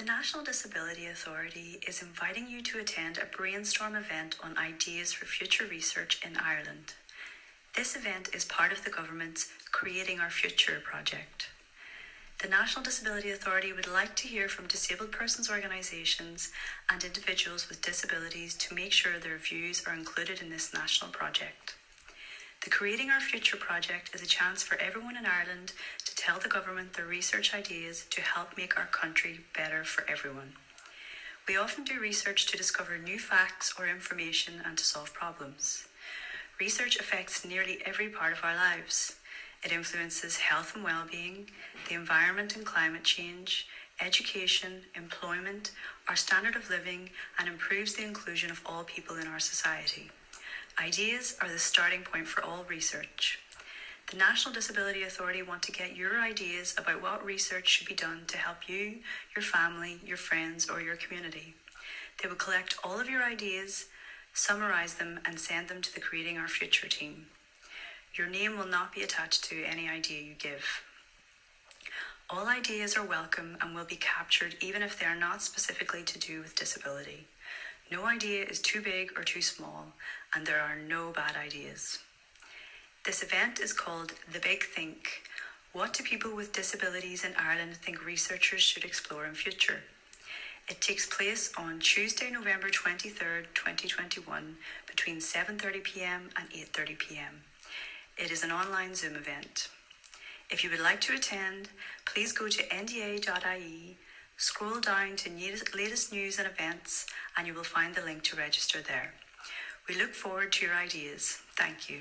The National Disability Authority is inviting you to attend a brainstorm event on ideas for future research in Ireland. This event is part of the government's Creating Our Future project. The National Disability Authority would like to hear from disabled persons organisations and individuals with disabilities to make sure their views are included in this national project. The Creating Our Future project is a chance for everyone in Ireland to tell the government their research ideas to help make our country better for everyone. We often do research to discover new facts or information and to solve problems. Research affects nearly every part of our lives. It influences health and well-being, the environment and climate change, education, employment, our standard of living, and improves the inclusion of all people in our society. Ideas are the starting point for all research. The National Disability Authority want to get your ideas about what research should be done to help you, your family, your friends, or your community. They will collect all of your ideas, summarise them, and send them to the Creating Our Future team. Your name will not be attached to any idea you give. All ideas are welcome and will be captured even if they are not specifically to do with disability. No idea is too big or too small, and there are no bad ideas. This event is called The Big Think. What do people with disabilities in Ireland think researchers should explore in future? It takes place on Tuesday, November 23rd, 2021, between 7.30pm and 8.30pm. It is an online Zoom event. If you would like to attend, please go to nda.ie, scroll down to latest news and events, and you will find the link to register there. We look forward to your ideas. Thank you.